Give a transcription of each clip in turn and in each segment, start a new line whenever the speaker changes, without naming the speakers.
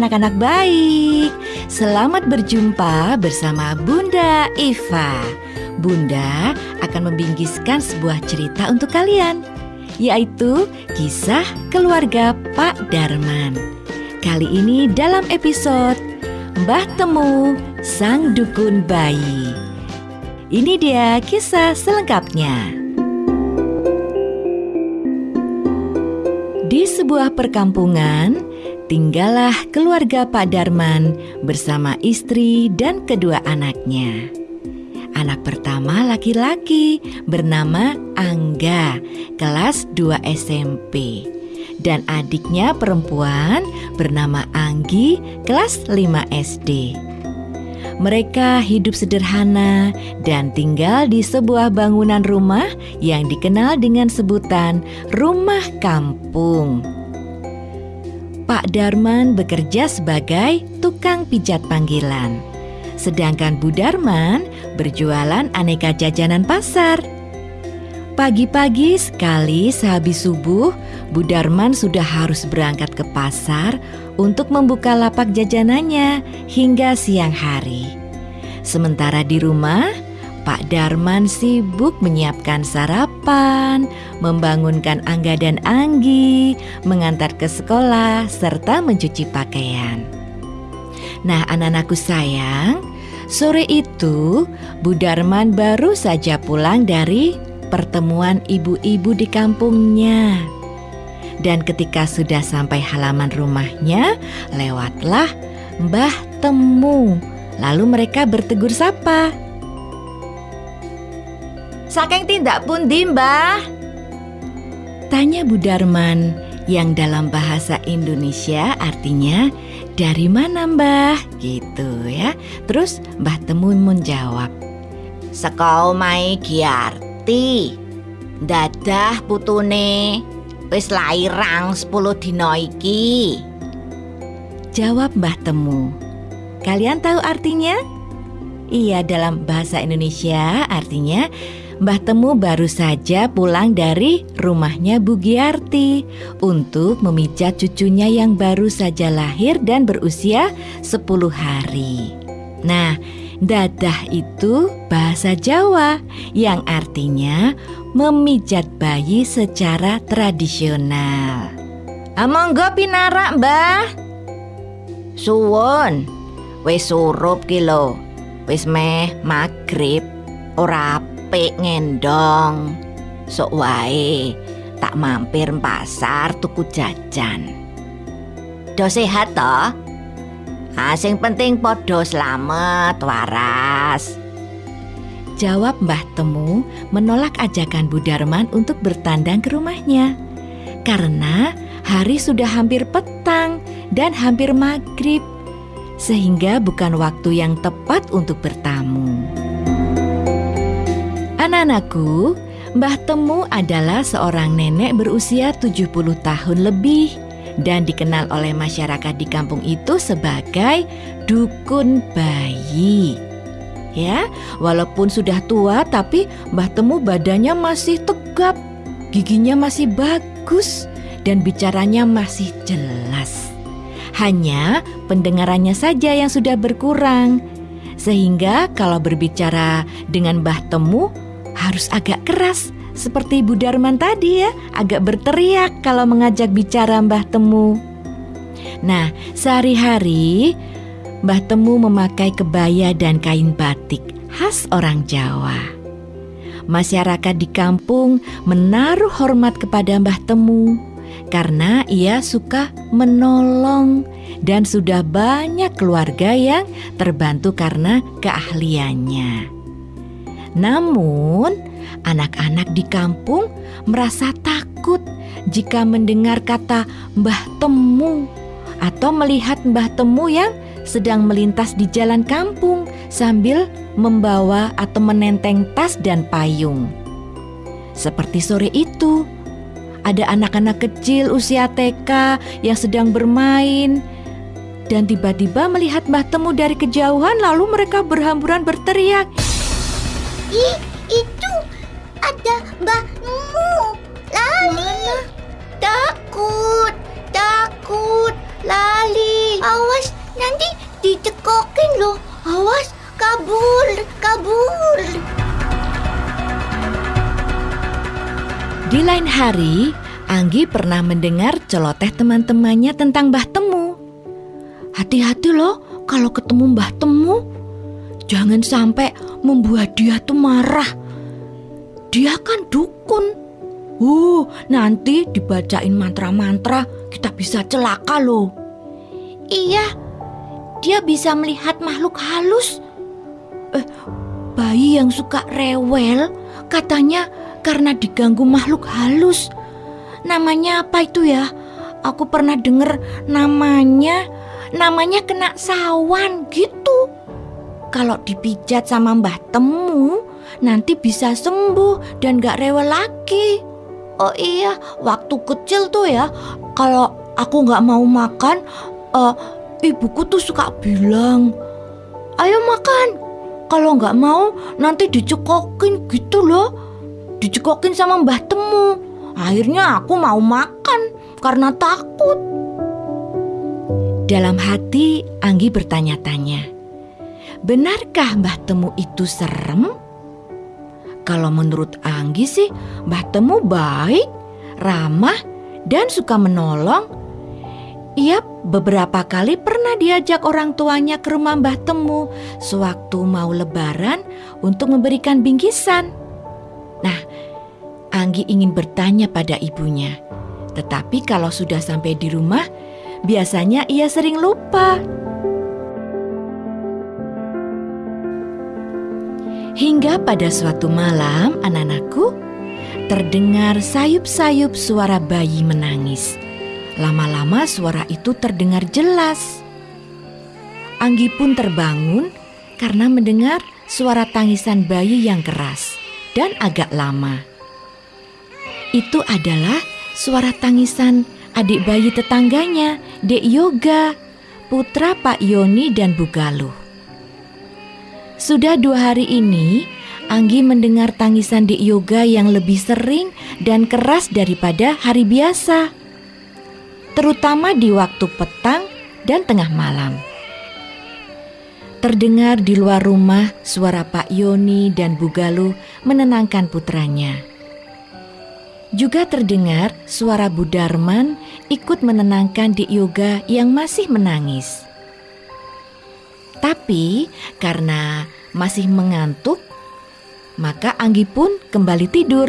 Anak-anak baik. Selamat berjumpa bersama Bunda Iva Bunda akan membingkiskan sebuah cerita untuk kalian Yaitu kisah keluarga Pak Darman. Kali ini dalam episode Mbah Temu Sang Dukun Bayi. Ini dia kisah selengkapnya. Di sebuah perkampungan, tinggallah keluarga Pak Darman bersama istri dan kedua anaknya. Anak pertama laki-laki bernama Angga, kelas 2 SMP. Dan adiknya perempuan bernama Anggi, kelas 5 SD. Mereka hidup sederhana dan tinggal di sebuah bangunan rumah yang dikenal dengan sebutan rumah kampung. Pak Darman bekerja sebagai tukang pijat panggilan, sedangkan Bu Darman berjualan aneka jajanan pasar. Pagi-pagi sekali sehabis subuh, Bu Darman sudah harus berangkat ke pasar untuk membuka lapak jajanannya hingga siang hari. Sementara di rumah, Pak Darman sibuk menyiapkan sarapan, membangunkan Angga dan Anggi, mengantar ke sekolah, serta mencuci pakaian. Nah, anak-anakku sayang, sore itu Bu Darman baru saja pulang dari pertemuan ibu-ibu di kampungnya. Dan ketika sudah sampai halaman rumahnya, lewatlah Mbah Temu. Lalu mereka bertegur sapa.
Saking tindak pundi, Mbah?
Tanya Bu Darman yang dalam bahasa Indonesia artinya dari mana Mbah? Gitu ya. Terus Mbah Temu menjawab.
Sekau mai Giarti. Dadah putune wis lairang 10 dina iki.
Jawab Mbah Temu. Kalian tahu artinya? Iya, dalam bahasa Indonesia artinya Mbah Temu baru saja pulang dari rumahnya Bu Giarti untuk memijat cucunya yang baru saja lahir dan berusia 10 hari. Nah, dadah itu bahasa Jawa yang artinya memijat bayi secara tradisional.
Amonggo pinarak, Mbah. Suwun. Wis surup ki lho. Wis meh magrib ora apik ngendong. Sok wae tak mampir pasar tuku jajan. Do sehat toh? Ah, sing penting podo selamat waras.
Jawab Mbah Temu menolak ajakan Bu Darman untuk bertandang ke rumahnya. Karena hari sudah hampir petang dan hampir maghrib. Sehingga bukan waktu yang tepat untuk bertamu. Anak-anakku, Mbah Temu adalah seorang nenek berusia 70 tahun lebih dan dikenal oleh masyarakat di kampung itu sebagai dukun bayi. Ya, walaupun sudah tua tapi Mbah Temu badannya masih tegap, giginya masih bagus dan bicaranya masih jelas. Hanya pendengarannya saja yang sudah berkurang. Sehingga kalau berbicara dengan Mbah Temu harus agak keras seperti Bu Darman tadi ya, agak berteriak kalau mengajak bicara Mbah Temu. Nah, sehari-hari Mbah Temu memakai kebaya dan kain batik khas orang Jawa. Masyarakat di kampung menaruh hormat kepada Mbah Temu karena ia suka menolong dan sudah banyak keluarga yang terbantu karena keahliannya. Namun, anak-anak di kampung merasa takut jika mendengar kata Mbah Temu atau melihat Mbah Temu yang sedang melintas di jalan kampung sambil membawa atau menenteng tas dan payung. Seperti sore itu, ada anak-anak kecil usia TK yang sedang bermain dan tiba-tiba melihat Mbah Temu dari kejauhan lalu mereka berhamburan berteriak,
Ih, itu ada mbahmu. Lali. Takut, takut. Lali dicekokin loh. Awas, kabur, kabur.
Di lain hari, Anggi pernah mendengar celoteh teman-temannya tentang Mbah Temu. Hati-hati loh kalau ketemu Mbah Temu. Jangan sampai membuat dia tuh marah. Dia kan dukun. Uh, nanti dibacain mantra-mantra kita bisa celaka loh.
Iya, dia bisa melihat makhluk halus.
Eh, bayi yang suka rewel katanya karena diganggu makhluk halus. Namanya apa itu ya? Aku pernah dengar namanya, namanya kena sawan gitu. Kalau dipijat sama Mbah Temu, nanti bisa sembuh dan gak rewel lagi. Oh iya, waktu kecil tuh ya, kalau aku gak mau makan, uh, ibuku tuh suka bilang, ayo makan. Kalau nggak mau, nanti dicekokin gitu loh. Dicekokin sama Mbah Temu. Akhirnya aku mau makan karena takut. Dalam hati, Anggi bertanya-tanya, benarkah Mbah Temu itu serem? Kalau menurut Anggi sih, Mbah Temu baik, ramah, dan suka menolong. Ia beberapa kali pernah diajak orang tuanya ke rumah Mbah Temu sewaktu mau lebaran untuk memberikan bingkisan. Nah, Anggi ingin bertanya pada ibunya. Tetapi kalau sudah sampai di rumah, biasanya ia sering lupa. Hingga pada suatu malam, anak-anakku, terdengar sayup-sayup suara bayi menangis. Lama-lama suara itu terdengar jelas. Anggi pun terbangun karena mendengar suara tangisan bayi yang keras dan agak lama. Itu adalah suara tangisan adik bayi tetangganya, Dek Yoga, putra Pak Yoni dan Bu Galuh. Sudah dua hari ini, Anggi mendengar tangisan Dek Yoga yang lebih sering dan keras daripada hari biasa terutama di waktu petang dan tengah malam. Terdengar di luar rumah suara Pak Yoni dan Bu Galuh menenangkan putranya. Juga terdengar suara Bu Darman ikut menenangkan Dik Yoga yang masih menangis. Tapi karena masih mengantuk, maka Anggi pun kembali tidur.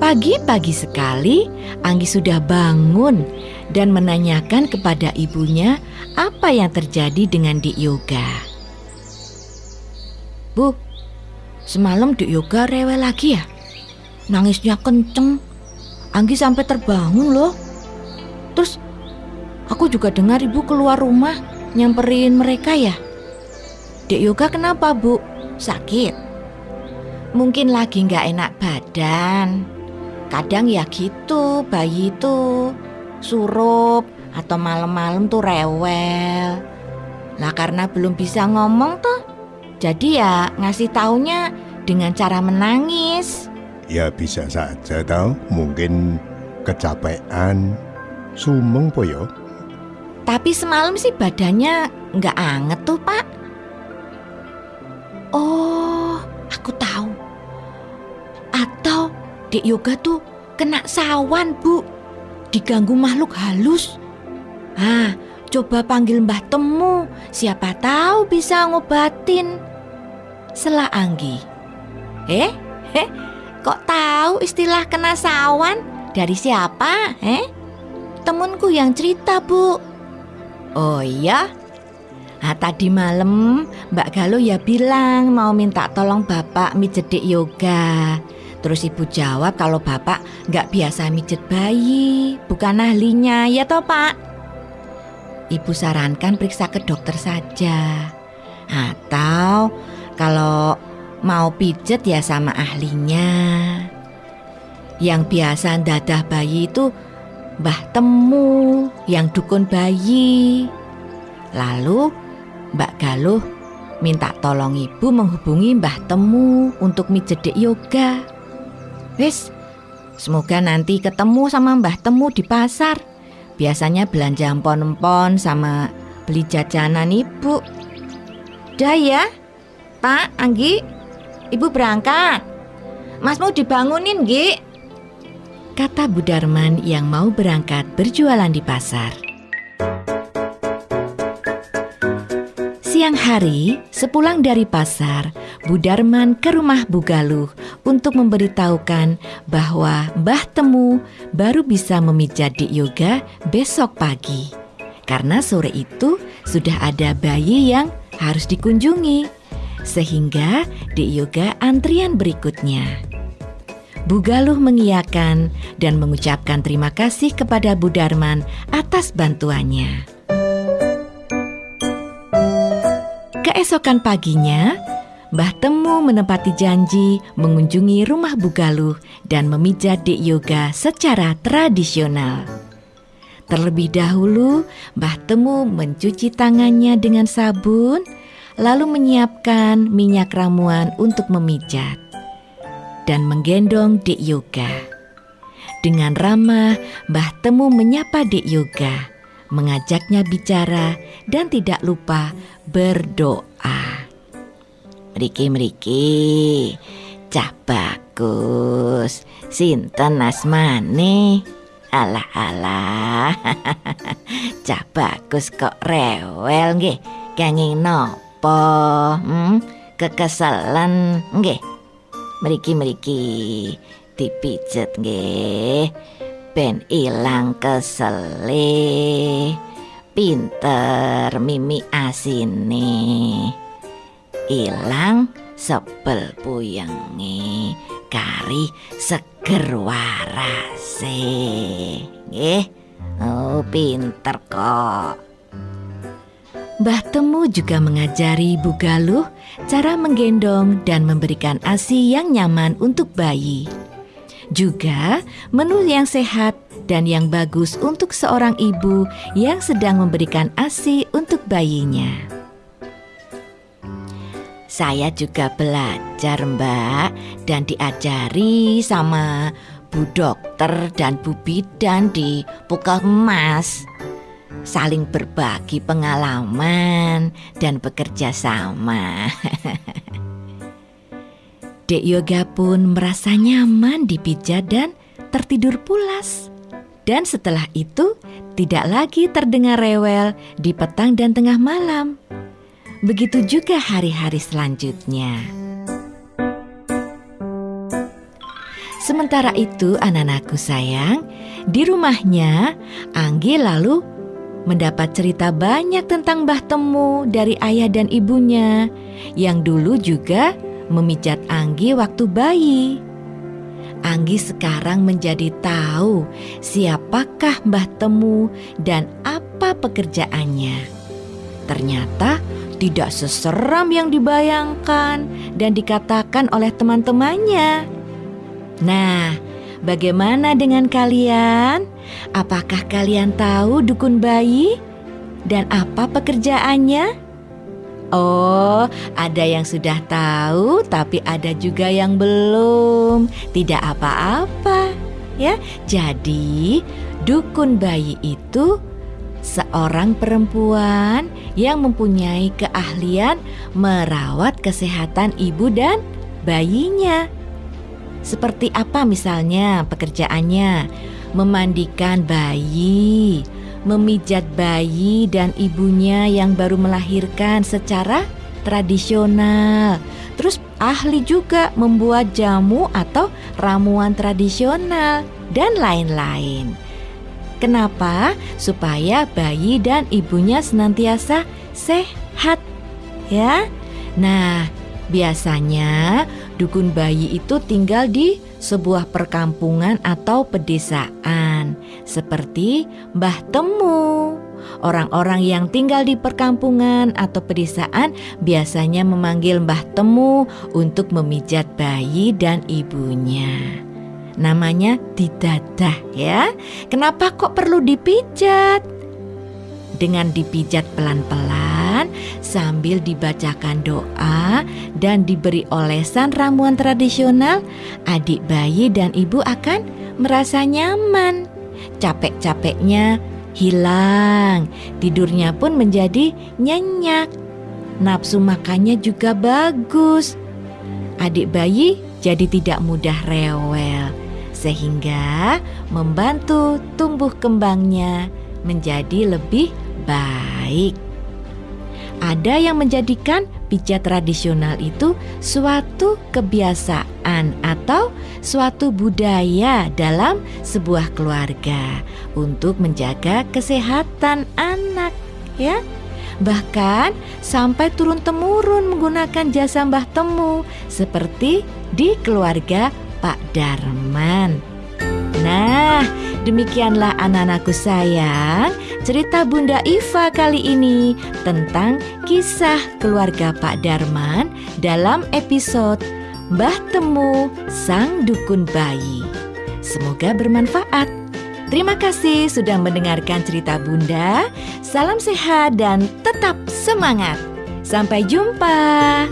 Pagi-pagi sekali, Anggi sudah bangun dan menanyakan kepada ibunya apa yang terjadi dengan Dik Yoga. Bu, semalam Dik Yoga rewel lagi ya? Nangisnya kenceng. Anggi sampai terbangun loh. Terus aku juga dengar ibu keluar rumah nyamperin mereka ya. Dik Yoga kenapa bu? Sakit? Mungkin lagi nggak enak badan. Kadang ya gitu, bayi itu surup atau malam-malam tuh rewel. Lah karena belum bisa ngomong tuh, jadi ya ngasih taunya dengan cara menangis.
Ya bisa saja tau, mungkin kecapean, sumeng po yo.
Tapi semalam sih badannya nggak anget tuh pak. Oh, aku tahu. Atau Dek Yoga tuh kena sawan, Bu. Diganggu makhluk halus. Ah, coba panggil Mbah Temu. Siapa tahu bisa ngobatin. Selah Anggi. Eh, eh, kok tahu istilah kena sawan? Dari siapa? Eh? Temenku yang cerita, Bu. Oh iya? Nah, tadi malam Mbak Galuh ya bilang mau minta tolong Bapak mijedek yoga. Terus ibu jawab kalau bapak nggak biasa mijet bayi, bukan ahlinya, ya toh pak? Ibu sarankan periksa ke dokter saja. Atau kalau mau pijet ya sama ahlinya. Yang biasa dadah bayi itu Mbah Temu yang dukun bayi. Lalu Mbak Galuh minta tolong ibu menghubungi Mbah Temu untuk mijedek yoga. Wis, Semoga nanti ketemu sama Mbah Temu di pasar. Biasanya belanja empon-empon sama beli jajanan ibu. Dah ya, Pak, Anggi, ibu berangkat. Mas mau dibangunin, Gi. Kata Bu Darman yang mau berangkat berjualan di pasar. Siang hari, sepulang dari pasar, Bu Darman ke rumah Bu Galuh untuk memberitahukan bahwa Mbah Temu baru bisa memijat di yoga besok pagi. Karena sore itu sudah ada bayi yang harus dikunjungi, sehingga di yoga antrian berikutnya. Bu Galuh mengiyakan dan mengucapkan terima kasih kepada Bu Darman atas bantuannya. Keesokan paginya, Mbah Temu menepati janji mengunjungi rumah Bu Galuh dan memijat Dek Yoga secara tradisional. Terlebih dahulu, Mbah Temu mencuci tangannya dengan sabun, lalu menyiapkan minyak ramuan untuk memijat dan menggendong Dek Yoga. Dengan ramah, Mbah Temu menyapa Dek Yoga, mengajaknya bicara dan tidak lupa berdoa. Mriki mriki, cah bagus, sinten asmane? Alah alah, cah bagus kok rewel nggih, kenging nopo? Hmm? Kekesalan nggih. Mriki mriki, dipijet nggih. Ben ilang kesele pinter mimi asine ilang sebel puyenge kari seger warase nggih oh pinter kok Mbah Temu juga mengajari Bu Galuh cara menggendong dan memberikan ASI yang nyaman untuk bayi. Juga menu yang sehat dan yang bagus untuk seorang ibu yang sedang memberikan ASI untuk bayinya. Saya juga belajar, Mbak, dan diajari sama Bu Dokter dan Bu Bidan di Puskesmas. Saling berbagi pengalaman dan bekerja sama. Dek Yoga pun merasa nyaman dipijat dan tertidur pulas. Dan setelah itu tidak lagi terdengar rewel di petang dan tengah malam. Begitu juga hari-hari selanjutnya. Sementara itu anak-anakku sayang, di rumahnya Anggi lalu mendapat cerita banyak tentang Mbah Temu dari ayah dan ibunya yang dulu juga memijat Anggi waktu bayi. Anggi sekarang menjadi tahu siapakah Mbah Temu dan apa pekerjaannya. Ternyata tidak seseram yang dibayangkan dan dikatakan oleh teman-temannya. Nah, bagaimana dengan kalian? Apakah kalian tahu dukun bayi dan apa pekerjaannya? Oh, ada yang sudah tahu, tapi ada juga yang belum. Tidak apa-apa, ya. Jadi, dukun bayi itu seorang perempuan yang mempunyai keahlian merawat kesehatan ibu dan bayinya. Seperti apa misalnya pekerjaannya? Memandikan bayi, memijat bayi dan ibunya yang baru melahirkan secara tradisional. Terus ahli juga membuat jamu atau ramuan tradisional dan lain-lain. Kenapa? Supaya bayi dan ibunya senantiasa sehat, ya. Nah, biasanya dukun bayi itu tinggal di sebuah perkampungan atau pedesaan, seperti Mbah Temu. Orang-orang yang tinggal di perkampungan atau pedesaan biasanya memanggil Mbah Temu untuk memijat bayi dan ibunya. Namanya didadah ya. Kenapa kok perlu dipijat? Dengan dipijat pelan-pelan sambil dibacakan doa dan diberi olesan ramuan tradisional, adik bayi dan ibu akan merasa nyaman. Capek-capeknya hilang, tidurnya pun menjadi nyenyak. Nafsu makannya juga bagus. Adik bayi jadi tidak mudah rewel, sehingga membantu tumbuh kembangnya menjadi lebih baik. Ada yang menjadikan pijat tradisional itu suatu kebiasaan atau suatu budaya dalam sebuah keluarga untuk menjaga kesehatan anak, ya. Bahkan sampai turun temurun menggunakan jasa Mbah Temu seperti di keluarga Pak Darman. Nah, demikianlah anak-anakku sayang, cerita Bunda Iva kali ini tentang kisah keluarga Pak Darman dalam episode Mbah Temu Sang Dukun Bayi. Semoga bermanfaat. Terima kasih sudah mendengarkan cerita Bunda. Salam sehat dan tetap semangat. Sampai jumpa.